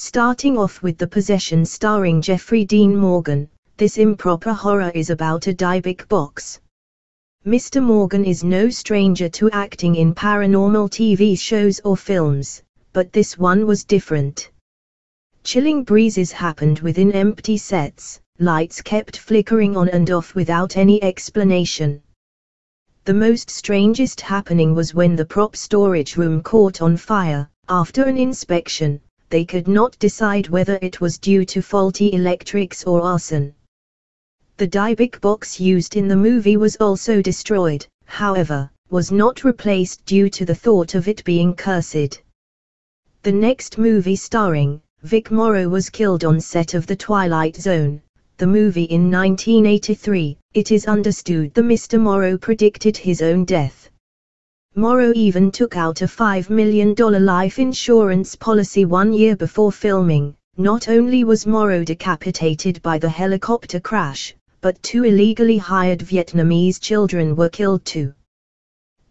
Starting off with The Possession starring Jeffrey Dean Morgan, this improper horror is about a Dybbuk box. Mr. Morgan is no stranger to acting in paranormal TV shows or films, but this one was different. Chilling breezes happened within empty sets, lights kept flickering on and off without any explanation. The most strangest happening was when the prop storage room caught on fire, after an inspection, they could not decide whether it was due to faulty electrics or arson. The Dybbuk box used in the movie was also destroyed, however, was not replaced due to the thought of it being cursed. The next movie starring Vic Morrow was killed on set of The Twilight Zone, the movie in 1983. It is understood the Mr. Morrow predicted his own death. Morrow even took out a $5 million life insurance policy one year before filming. Not only was Morrow decapitated by the helicopter crash, but two illegally hired Vietnamese children were killed too.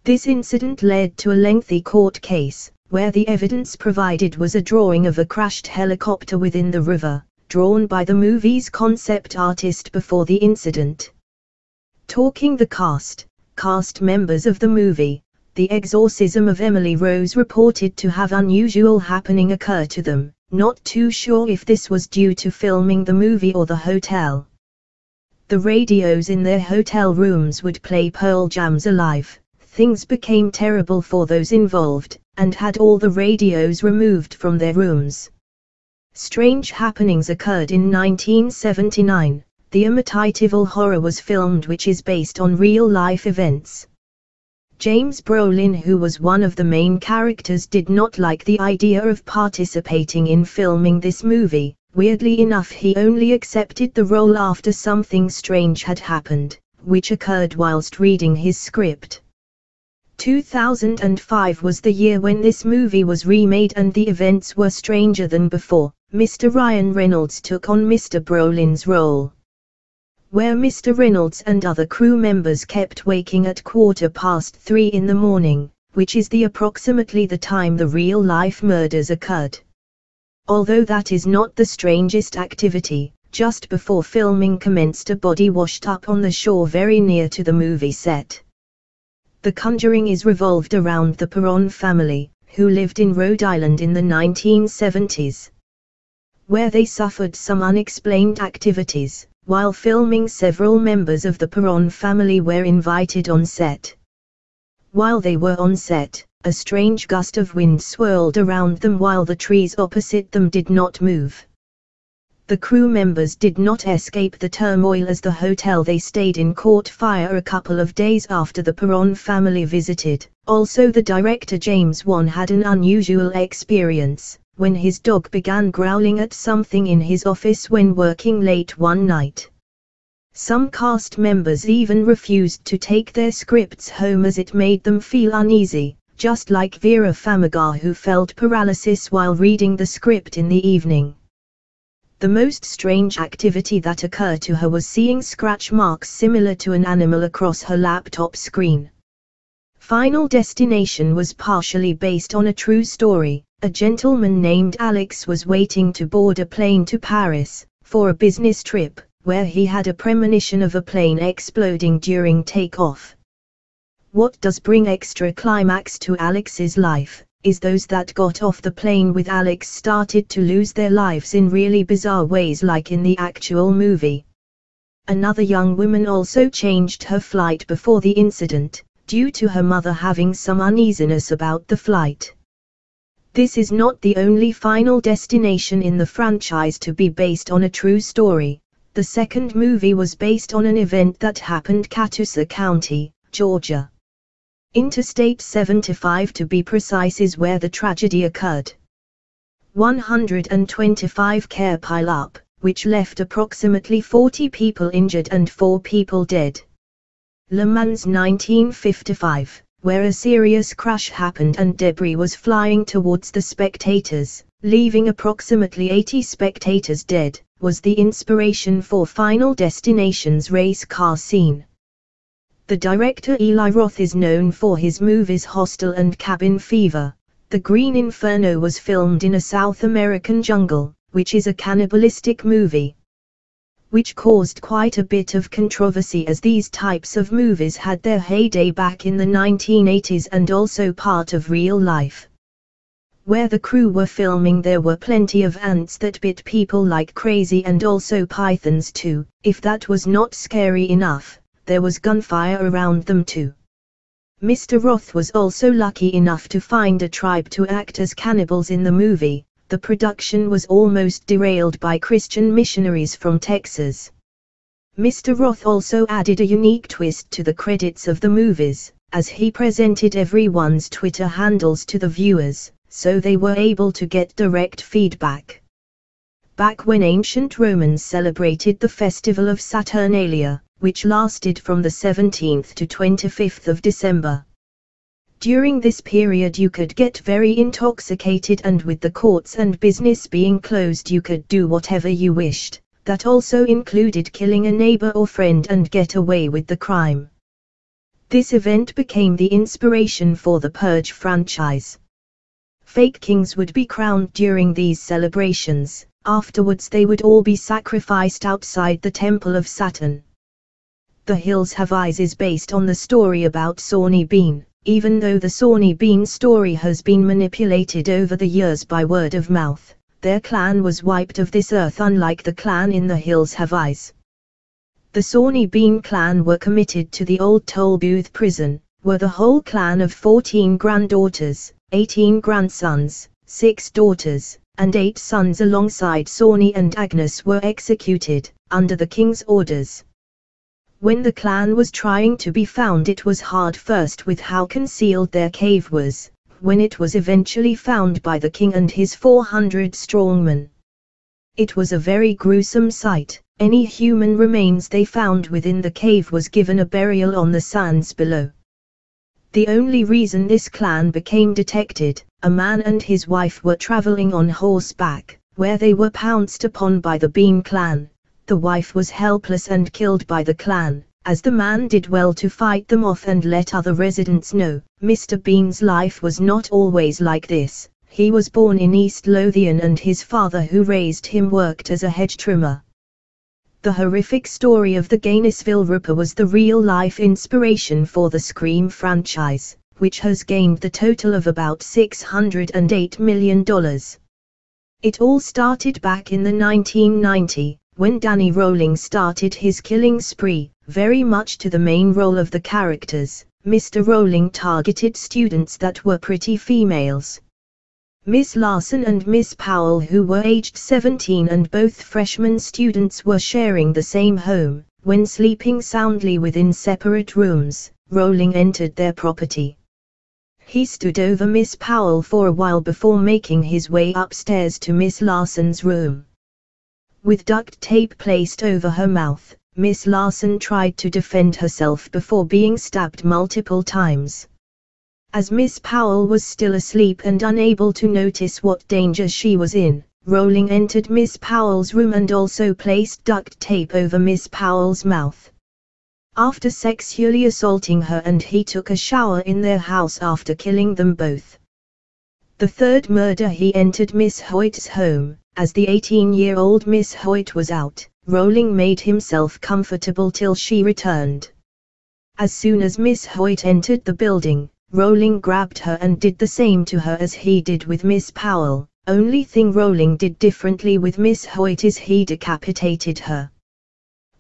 This incident led to a lengthy court case, where the evidence provided was a drawing of a crashed helicopter within the river, drawn by the movie's concept artist before the incident. Talking the cast, cast members of the movie, the exorcism of Emily Rose reported to have unusual happening occur to them, not too sure if this was due to filming the movie or the hotel. The radios in their hotel rooms would play Pearl Jam's Alive, things became terrible for those involved, and had all the radios removed from their rooms. Strange happenings occurred in 1979. The Amityville Horror was filmed which is based on real-life events. James Brolin who was one of the main characters did not like the idea of participating in filming this movie, weirdly enough he only accepted the role after something strange had happened, which occurred whilst reading his script. 2005 was the year when this movie was remade and the events were stranger than before, Mr. Ryan Reynolds took on Mr. Brolin's role where Mr. Reynolds and other crew members kept waking at quarter past three in the morning, which is the approximately the time the real-life murders occurred. Although that is not the strangest activity, just before filming commenced a body washed up on the shore very near to the movie set. The Conjuring is revolved around the Perron family, who lived in Rhode Island in the 1970s. Where they suffered some unexplained activities, while filming several members of the Perron family were invited on set. While they were on set, a strange gust of wind swirled around them while the trees opposite them did not move. The crew members did not escape the turmoil as the hotel they stayed in caught fire a couple of days after the Perron family visited. Also the director James Wan had an unusual experience, when his dog began growling at something in his office when working late one night. Some cast members even refused to take their scripts home as it made them feel uneasy, just like Vera Farmiga who felt paralysis while reading the script in the evening. The most strange activity that occurred to her was seeing scratch marks similar to an animal across her laptop screen. Final Destination was partially based on a true story, a gentleman named Alex was waiting to board a plane to Paris, for a business trip, where he had a premonition of a plane exploding during takeoff. What does bring extra climax to Alex's life, is those that got off the plane with Alex started to lose their lives in really bizarre ways like in the actual movie. Another young woman also changed her flight before the incident, due to her mother having some uneasiness about the flight. This is not the only final destination in the franchise to be based on a true story. The second movie was based on an event that happened Catoosa County, Georgia. Interstate 75 to be precise is where the tragedy occurred. 125 care pileup, which left approximately 40 people injured and 4 people dead. Le Mans 1955 where a serious crash happened and debris was flying towards the spectators, leaving approximately 80 spectators dead, was the inspiration for Final Destination's race car scene. The director Eli Roth is known for his movies Hostel and Cabin Fever. The Green Inferno was filmed in a South American jungle, which is a cannibalistic movie. Which caused quite a bit of controversy as these types of movies had their heyday back in the 1980s and also part of real life. Where the crew were filming there were plenty of ants that bit people like crazy and also pythons too, if that was not scary enough, there was gunfire around them too. Mr. Roth was also lucky enough to find a tribe to act as cannibals in the movie, the production was almost derailed by Christian missionaries from Texas. Mr. Roth also added a unique twist to the credits of the movies, as he presented everyone's Twitter handles to the viewers, so they were able to get direct feedback. Back when ancient Romans celebrated the festival of Saturnalia, which lasted from the 17th to 25th of December. During this period you could get very intoxicated and with the courts and business being closed you could do whatever you wished, that also included killing a neighbor or friend and get away with the crime. This event became the inspiration for the Purge franchise. Fake kings would be crowned during these celebrations, afterwards they would all be sacrificed outside the Temple of Saturn. The Hills Have Eyes is based on the story about Sawney Bean, even though the Sawney Bean story has been manipulated over the years by word of mouth, their clan was wiped of this earth unlike the clan in the Hills Have Eyes. The Sawney Bean clan were committed to the old Tolbooth prison, where the whole clan of 14 granddaughters, 18 grandsons, 6 daughters, and 8 sons alongside Sawney and Agnes were executed, under the king's orders. When the clan was trying to be found it was hard first with how concealed their cave was, when it was eventually found by the king and his 400 strongmen. It was a very gruesome sight, any human remains they found within the cave was given a burial on the sands below. The only reason this clan became detected, a man and his wife were traveling on horseback, where they were pounced upon by the Bean clan, the wife was helpless and killed by the clan, as the man did well to fight them off and let other residents know. Mr. Bean's life was not always like this. He was born in East Lothian and his father who raised him worked as a hedge trimmer. The horrific story of the Gainesville Ripper was the real-life inspiration for the Scream franchise, which has gained the total of about $608 million. It all started back in the 1990, when Danny Rolling started his killing spree, very much to the main role of the characters, Mr. Rolling targeted students that were pretty females. Miss Larson and Miss Powell who were aged 17 and both freshman students were sharing the same home, when sleeping soundly within separate rooms, Rolling entered their property. He stood over Miss Powell for a while before making his way upstairs to Miss Larson's room. With duct tape placed over her mouth, Miss Larson tried to defend herself before being stabbed multiple times. As Miss Powell was still asleep and unable to notice what danger she was in, Rolling entered Miss Powell's room and also placed duct tape over Miss Powell's mouth. After sexually assaulting her and he took a shower in their house after killing them both. The third murder he entered Miss Hoyt's home, as the 18-year-old Miss Hoyt was out, Rolling made himself comfortable till she returned. As soon as Miss Hoyt entered the building, Rolling grabbed her and did the same to her as he did with Miss Powell. Only thing Rolling did differently with Miss Hoyt is he decapitated her.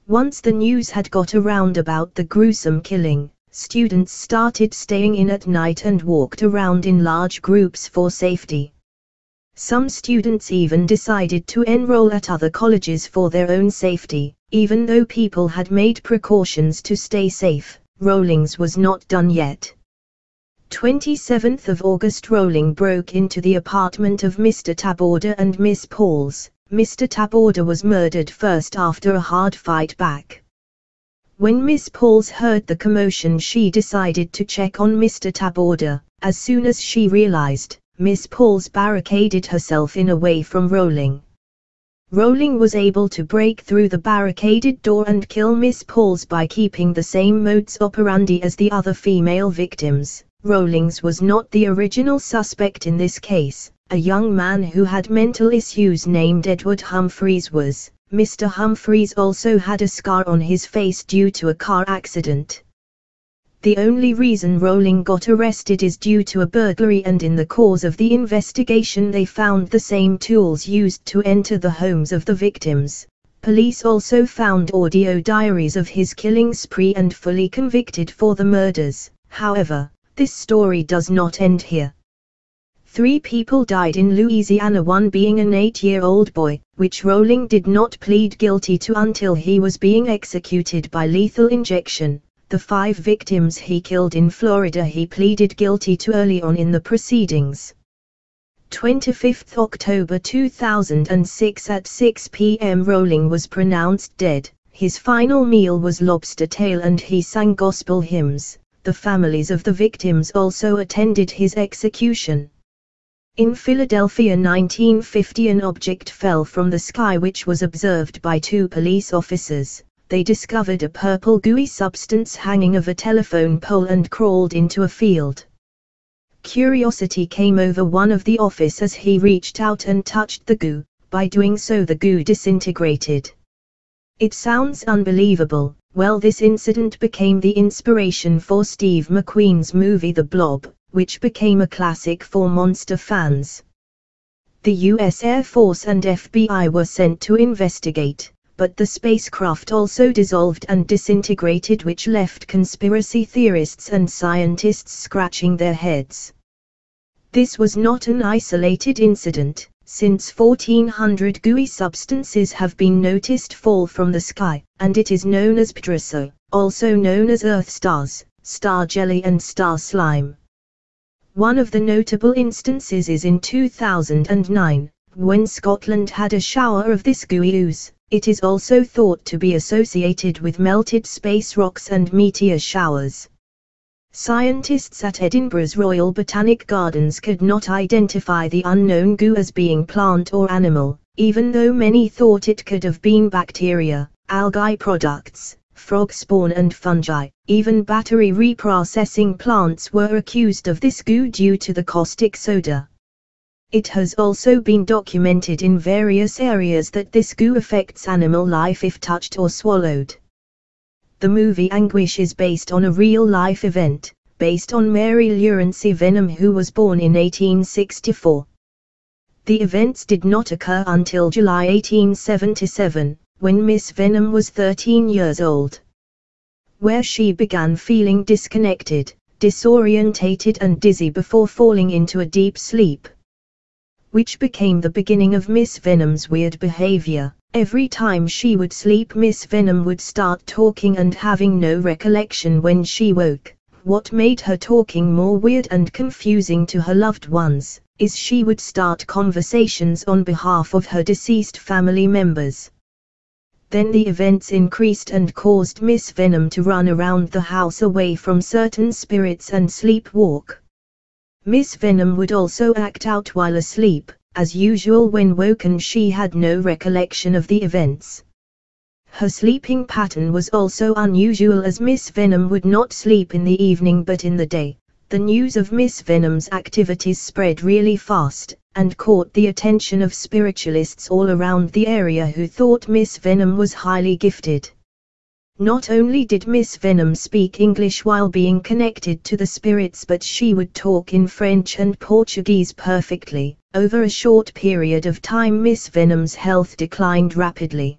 Once the news had got around about the gruesome killing, students started staying in at night and walked around in large groups for safety. Some students even decided to enroll at other colleges for their own safety, even though people had made precautions to stay safe, Rollings was not done yet. 27th of August Rolling broke into the apartment of Mr. Taborda and Miss Pauls. Mr. Taborda was murdered first after a hard fight back. When Miss Pauls heard the commotion she decided to check on Mr. Taborda, as soon as she realized, Miss Pauls barricaded herself in away from Rolling. Rolling was able to break through the barricaded door and kill Miss Pauls by keeping the same modus operandi as the other female victims, Rawlings was not the original suspect in this case. A young man who had mental issues named Edward Humphreys was. Mr. Humphreys also had a scar on his face due to a car accident. The only reason Rolling got arrested is due to a burglary and in the course of the investigation they found the same tools used to enter the homes of the victims. Police also found audio diaries of his killing spree and fully convicted for the murders. However, this story does not end here. Three people died in Louisiana one being an eight-year-old boy, which Rolling did not plead guilty to until he was being executed by lethal injection. The five victims he killed in Florida he pleaded guilty to early on in the proceedings. 25 October 2006 at 6 p.m. Rolling was pronounced dead. His final meal was lobster tail and he sang gospel hymns. The families of the victims also attended his execution. In Philadelphia 1950 an object fell from the sky which was observed by two police officers. They discovered a purple gooey substance hanging of a telephone pole and crawled into a field. Curiosity came over one of the officers as he reached out and touched the goo, by doing so the goo disintegrated. It sounds unbelievable, well this incident became the inspiration for Steve McQueen's movie The Blob, which became a classic for monster fans. The US Air Force and FBI were sent to investigate, but the spacecraft also dissolved and disintegrated which left conspiracy theorists and scientists scratching their heads. This was not an isolated incident, since 1400 gooey substances have been noticed fall from the sky, and it is known as pwdre ser, also known as Earth stars, star jelly and star slime. One of the notable instances is in 2009, when Scotland had a shower of this gooey ooze. It is also thought to be associated with melted space rocks and meteor showers. Scientists at Edinburgh's Royal Botanic Gardens could not identify the unknown goo as being plant or animal, even though many thought it could have been bacteria, algae products, frog spawn and fungi. Even battery reprocessing plants were accused of this goo due to the caustic soda. It has also been documented in various areas that this goo affects animal life if touched or swallowed. The movie Anguish is based on a real-life event, based on Mary Lurancy Vennum who was born in 1864. The events did not occur until July 1877, when Miss Vennum was 13 years old. Where she began feeling disconnected, disorientated and dizzy before falling into a deep sleep. Which became the beginning of Miss Vennum's weird behavior. Every time she would sleep Miss Vennum would start talking and having no recollection when she woke. What made her talking more weird and confusing to her loved ones, is she would start conversations on behalf of her deceased family members. Then the events increased and caused Miss Vennum to run around the house away from certain spirits and sleepwalk. Miss Vennum would also act out while asleep, as usual when woken she had no recollection of the events. Her sleeping pattern was also unusual as Miss Vennum would not sleep in the evening but in the day. The news of Miss Vennum's activities spread really fast, and caught the attention of spiritualists all around the area who thought Miss Vennum was highly gifted. Not only did Miss Vennum speak English while being connected to the spirits but she would talk in French and Portuguese perfectly. Over a short period of time Miss Vennum's health declined rapidly.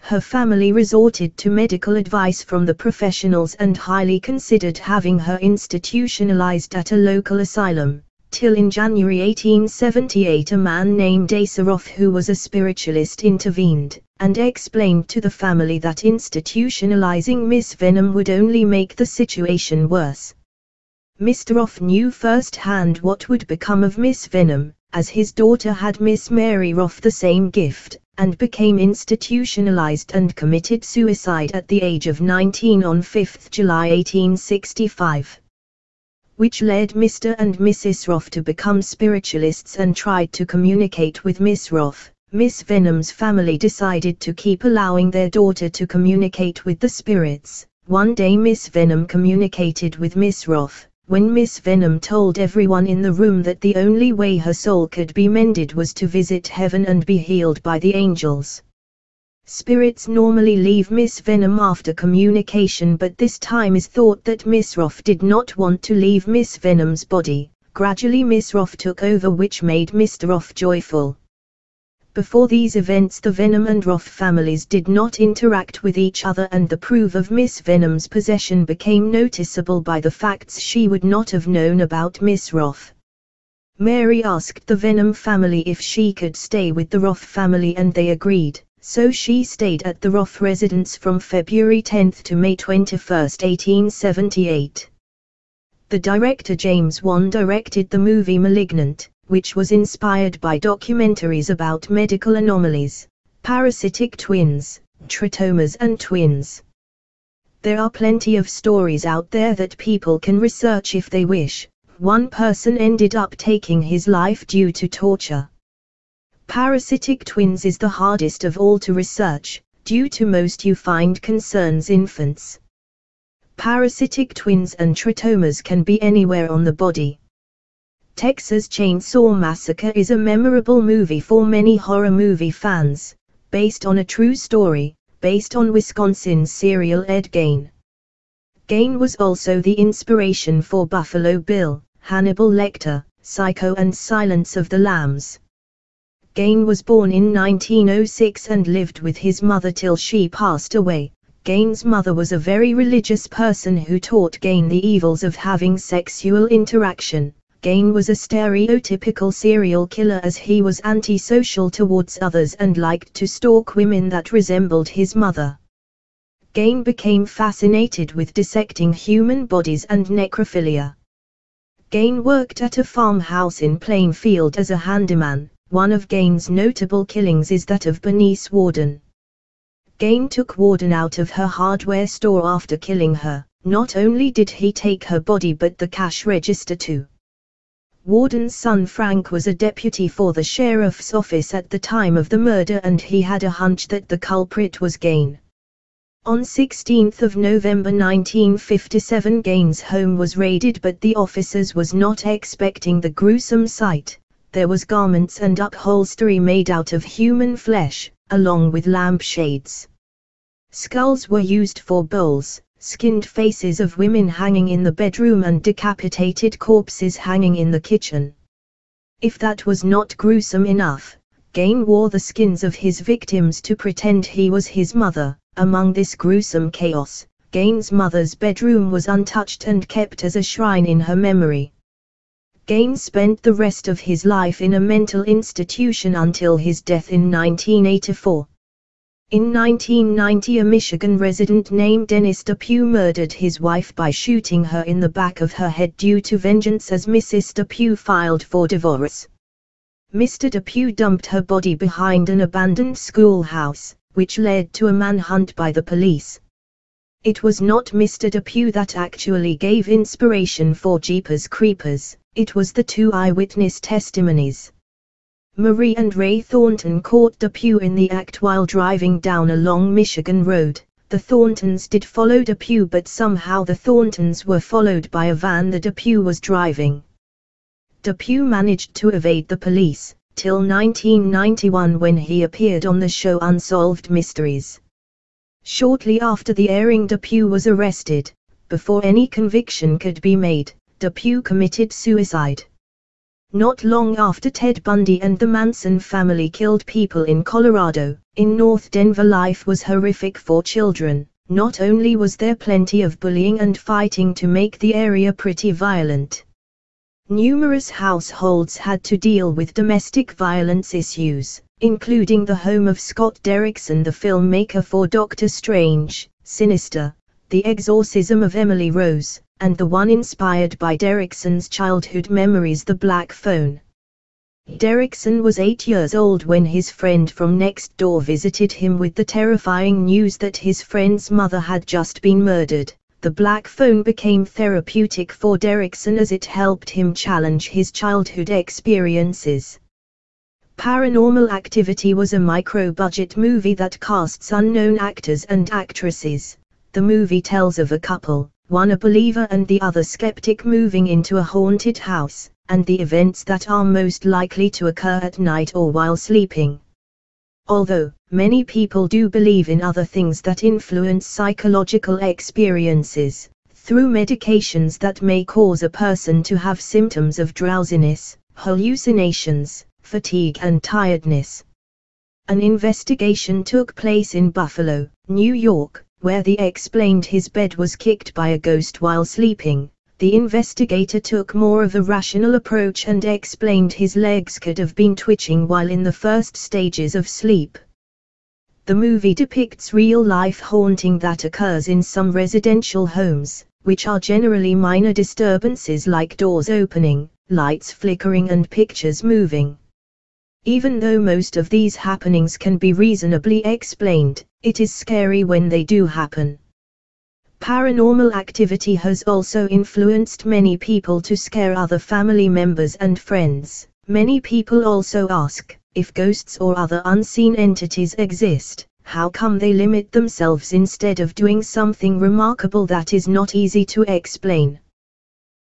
Her family resorted to medical advice from the professionals and highly considered having her institutionalized at a local asylum till in January 1878 a man named Asa Roff who was a spiritualist intervened, and explained to the family that institutionalizing Miss Vennum would only make the situation worse. Mr. Roff knew firsthand what would become of Miss Vennum, as his daughter had Miss Mary Roff the same gift, and became institutionalized and committed suicide at the age of 19 on 5 July 1865 which led Mr. and Mrs. Roth to become spiritualists and tried to communicate with Miss Roth. Miss Vennum's family decided to keep allowing their daughter to communicate with the spirits. One day Miss Vennum communicated with Miss Roth, when Miss Vennum told everyone in the room that the only way her soul could be mended was to visit heaven and be healed by the angels. Spirits normally leave Miss Vennum after communication but this time is thought that Miss Roth did not want to leave Miss Vennum's body. Gradually Miss Roth took over which made Mr. Roth joyful. Before these events the Vennum and Roth families did not interact with each other and the proof of Miss Vennum's possession became noticeable by the facts she would not have known about Miss Roth. Mary asked the Vennum family if she could stay with the Roth family and they agreed, so she stayed at the Roth residence from February 10 to May 21, 1878. The director James Wan directed the movie Malignant, which was inspired by documentaries about medical anomalies, parasitic twins, teratomas and twins. There are plenty of stories out there that people can research if they wish. One person ended up taking his life due to torture. Parasitic twins is the hardest of all to research, due to most you find concerns infants. Parasitic twins and teratomas can be anywhere on the body. Texas Chainsaw Massacre is a memorable movie for many horror movie fans, based on a true story, based on Wisconsin's serial Ed Gein. Gein was also the inspiration for Buffalo Bill, Hannibal Lecter, Psycho and Silence of the Lambs. Gein was born in 1906 and lived with his mother till she passed away. Gein's mother was a very religious person who taught Gein the evils of having sexual interaction. Gein was a stereotypical serial killer as he was antisocial towards others and liked to stalk women that resembled his mother. Gein became fascinated with dissecting human bodies and necrophilia. Gein worked at a farmhouse in Plainfield as a handyman. One of Gein's notable killings is that of Bernice Worden. Gein took Worden out of her hardware store after killing her. Not only did he take her body but the cash register too. Worden's son Frank was a deputy for the sheriff's office at the time of the murder and he had a hunch that the culprit was Gein. On 16 November 1957 Gein's home was raided but the officers was not expecting the gruesome sight. There was garments and upholstery made out of human flesh, along with lampshades. Skulls were used for bowls, skinned faces of women hanging in the bedroom and decapitated corpses hanging in the kitchen. If that was not gruesome enough, Gain wore the skins of his victims to pretend he was his mother. Among this gruesome chaos, Gain's mother's bedroom was untouched and kept as a shrine in her memory. Gein spent the rest of his life in a mental institution until his death in 1984. In 1990 a Michigan resident named Dennis Depew murdered his wife by shooting her in the back of her head due to vengeance as Mrs. Depew filed for divorce. Mr. Depew dumped her body behind an abandoned schoolhouse, which led to a manhunt by the police. It was not Mr. Depew that actually gave inspiration for Jeepers Creepers, it was the two eyewitness testimonies. Marie and Ray Thornton caught Depew in the act while driving down a long Michigan road. The Thorntons did follow Depew but somehow the Thorntons were followed by a van the Depew was driving. Depew managed to evade the police, till 1991 when he appeared on the show Unsolved Mysteries. Shortly after the airing Depew was arrested, before any conviction could be made, Depew committed suicide. Not long after Ted Bundy and the Manson family killed people in Colorado, in North Denver life was horrific for children. Not only was there plenty of bullying and fighting to make the area pretty violent. Numerous households had to deal with domestic violence issues, including the home of Scott Derrickson the filmmaker for Doctor Strange, Sinister, The Exorcism of Emily Rose, and the one inspired by Derrickson's childhood memories The Black Phone. Derrickson was eight years old when his friend from next door visited him with the terrifying news that his friend's mother had just been murdered. The black phone became therapeutic for Derrickson as it helped him challenge his childhood experiences. Paranormal Activity was a micro-budget movie that casts unknown actors and actresses. The movie tells of a couple, one a believer and the other skeptic moving into a haunted house, and the events that are most likely to occur at night or while sleeping. Although, many people do believe in other things that influence psychological experiences, through medications that may cause a person to have symptoms of drowsiness, hallucinations, fatigue and tiredness. An investigation took place in Buffalo, New York, where the explained his bed was kicked by a ghost while sleeping. The investigator took more of a rational approach and explained his legs could have been twitching while in the first stages of sleep. The movie depicts real life haunting that occurs in some residential homes, which are generally minor disturbances like doors opening, lights flickering, and pictures moving. Even though most of these happenings can be reasonably explained, it is scary when they do happen. Paranormal activity has also influenced many people to scare other family members and friends. Many people also ask, if ghosts or other unseen entities exist, how come they limit themselves instead of doing something remarkable that is not easy to explain?